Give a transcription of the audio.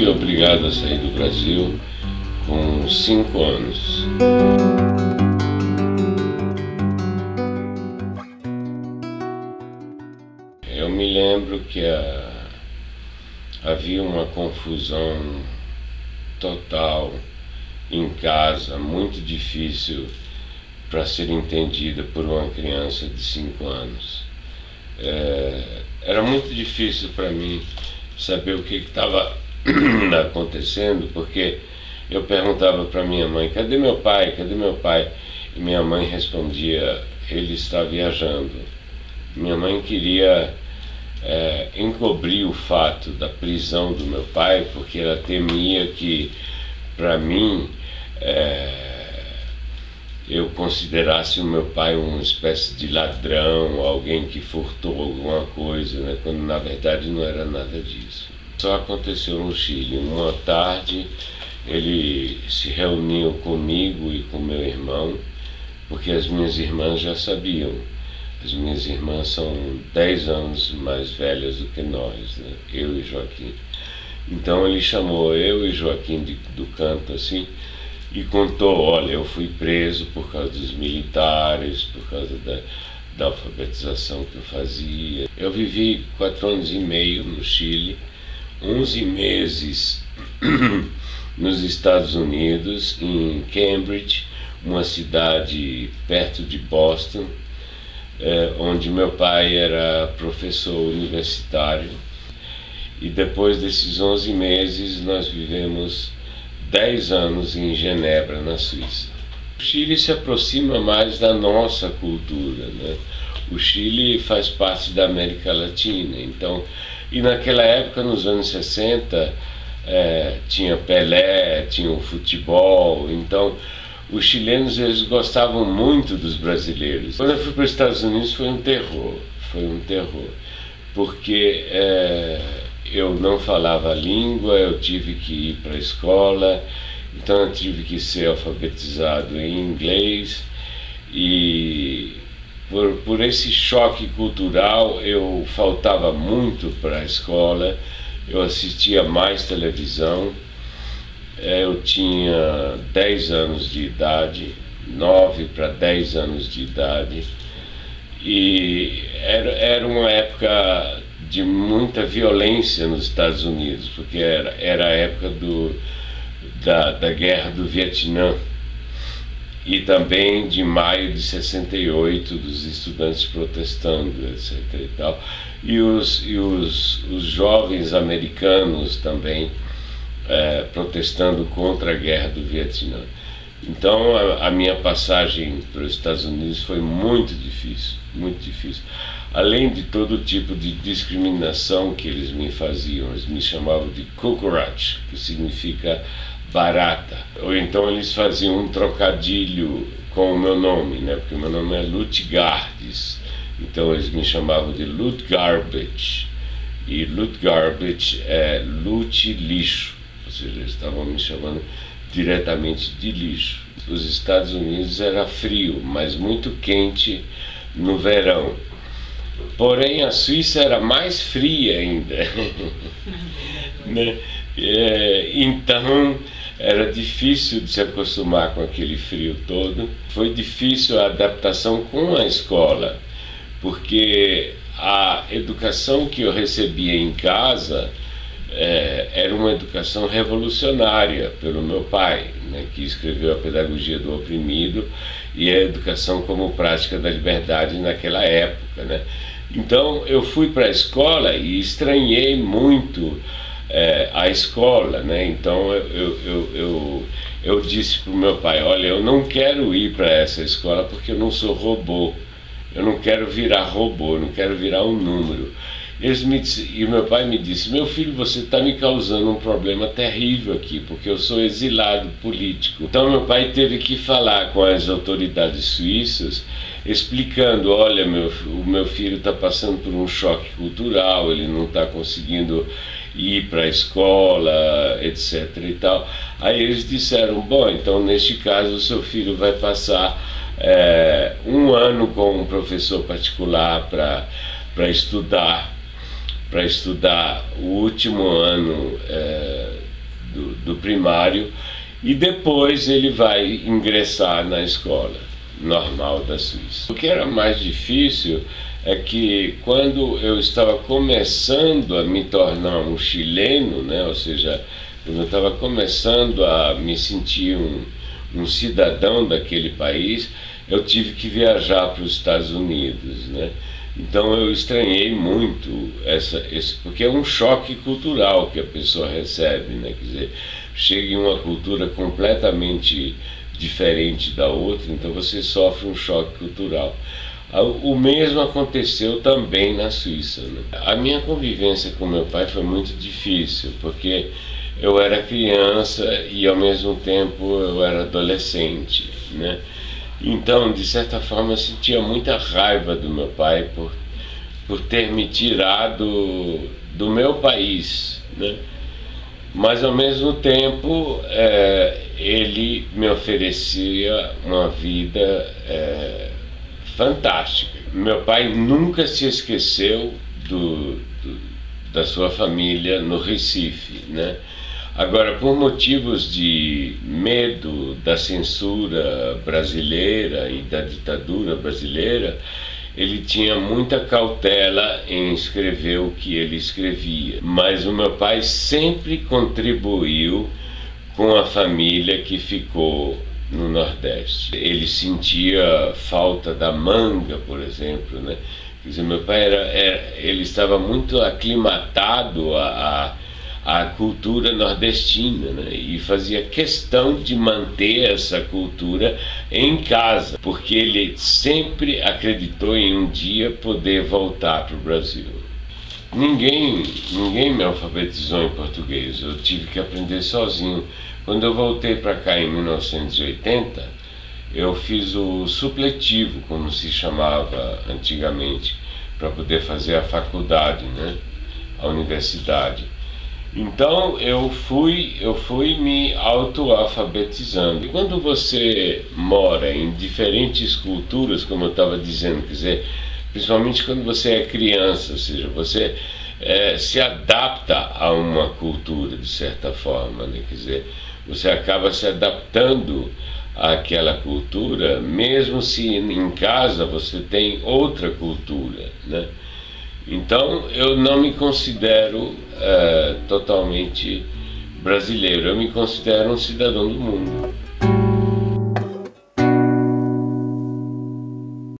fui obrigado a sair do Brasil com cinco anos. Eu me lembro que a, havia uma confusão total em casa, muito difícil para ser entendida por uma criança de cinco anos. É, era muito difícil para mim saber o que estava acontecendo, porque eu perguntava para minha mãe: cadê meu pai? Cadê meu pai? E minha mãe respondia: ele está viajando. Minha mãe queria é, encobrir o fato da prisão do meu pai, porque ela temia que, para mim, é, eu considerasse o meu pai uma espécie de ladrão, alguém que furtou alguma coisa, né? quando na verdade não era nada disso. Só aconteceu no Chile. Uma tarde ele se reuniu comigo e com meu irmão, porque as minhas irmãs já sabiam. As minhas irmãs são 10 anos mais velhas do que nós, né? eu e Joaquim. Então ele chamou eu e Joaquim de, do canto assim e contou, olha, eu fui preso por causa dos militares, por causa da, da alfabetização que eu fazia. Eu vivi quatro anos e meio no Chile, 11 meses nos Estados Unidos, em Cambridge, uma cidade perto de Boston, é, onde meu pai era professor universitário. E depois desses 11 meses nós vivemos 10 anos em Genebra, na Suíça. O Chile se aproxima mais da nossa cultura, né? O Chile faz parte da América Latina, então, e naquela época, nos anos 60, é, tinha Pelé, tinha o futebol, então os chilenos eles gostavam muito dos brasileiros. Quando eu fui para os Estados Unidos foi um terror, foi um terror, porque é, eu não falava a língua, eu tive que ir para a escola, então eu tive que ser alfabetizado em inglês e por, por esse choque cultural eu faltava muito para a escola, eu assistia mais televisão, é, eu tinha 10 anos de idade, 9 para 10 anos de idade, e era, era uma época de muita violência nos Estados Unidos, porque era, era a época do, da, da guerra do Vietnã e também de maio de 68 dos estudantes protestando, etc. E, tal. e, os, e os, os jovens americanos também é, protestando contra a guerra do Vietnã. Então a, a minha passagem para os Estados Unidos foi muito difícil, muito difícil além de todo tipo de discriminação que eles me faziam. Eles me chamavam de cockroach, que significa barata. Ou então eles faziam um trocadilho com o meu nome, né? porque o meu nome é Lutgardes. Então eles me chamavam de Lutgarbage. E Lutgarbage é lute lixo, ou seja, eles estavam me chamando diretamente de lixo. Os Estados Unidos era frio, mas muito quente no verão. Porém, a Suíça era mais fria ainda. né? é, então, era difícil de se acostumar com aquele frio todo. Foi difícil a adaptação com a escola, porque a educação que eu recebia em casa é, era uma educação revolucionária pelo meu pai, né, que escreveu a Pedagogia do Oprimido e a educação como prática da liberdade naquela época. Né? Então eu fui para a escola e estranhei muito é, a escola, né? Então eu, eu, eu, eu, disse para o meu pai, olha, eu não quero ir para essa escola porque eu não sou robô, eu não quero virar robô, não quero virar um número. Eles me disse, e meu pai me disse, meu filho, você está me causando um problema terrível aqui, porque eu sou exilado político. Então meu pai teve que falar com as autoridades suíças explicando, olha, meu, o meu filho está passando por um choque cultural, ele não está conseguindo ir para a escola, etc. e tal. Aí eles disseram, bom, então neste caso o seu filho vai passar é, um ano com um professor particular para estudar, para estudar o último ano é, do, do primário e depois ele vai ingressar na escola normal da Suíça. O que era mais difícil é que quando eu estava começando a me tornar um chileno, né, ou seja, quando eu estava começando a me sentir um, um cidadão daquele país, eu tive que viajar para os Estados Unidos, né? Então eu estranhei muito essa, esse, porque é um choque cultural que a pessoa recebe, né? Quer dizer, chega em uma cultura completamente diferente da outra, então você sofre um choque cultural. O mesmo aconteceu também na Suíça. Né? A minha convivência com meu pai foi muito difícil, porque eu era criança e ao mesmo tempo eu era adolescente, né? Então, de certa forma, eu sentia muita raiva do meu pai por, por ter me tirado do meu país, né? Mas ao mesmo tempo, é, ele me oferecia uma vida é, fantástica. Meu pai nunca se esqueceu do, do, da sua família no Recife, né? Agora, por motivos de medo da censura brasileira e da ditadura brasileira, ele tinha muita cautela em escrever o que ele escrevia. Mas o meu pai sempre contribuiu com a família que ficou no Nordeste. Ele sentia falta da manga, por exemplo, né? Quer dizer, meu pai era, era ele estava muito aclimatado a, a, a cultura nordestina, né? E fazia questão de manter essa cultura em casa, porque ele sempre acreditou em um dia poder voltar para o Brasil. Ninguém, ninguém me alfabetizou em português, eu tive que aprender sozinho. Quando eu voltei para cá em 1980, eu fiz o supletivo, como se chamava antigamente, para poder fazer a faculdade, né? a universidade. Então eu fui, eu fui me autoalfabetizando. E quando você mora em diferentes culturas, como eu estava dizendo, quer dizer, principalmente quando você é criança, ou seja, você é, se adapta a uma cultura de certa forma, né? quer dizer, você acaba se adaptando àquela cultura, mesmo se em casa você tem outra cultura, né? Então eu não me considero é, totalmente brasileiro, eu me considero um cidadão do mundo.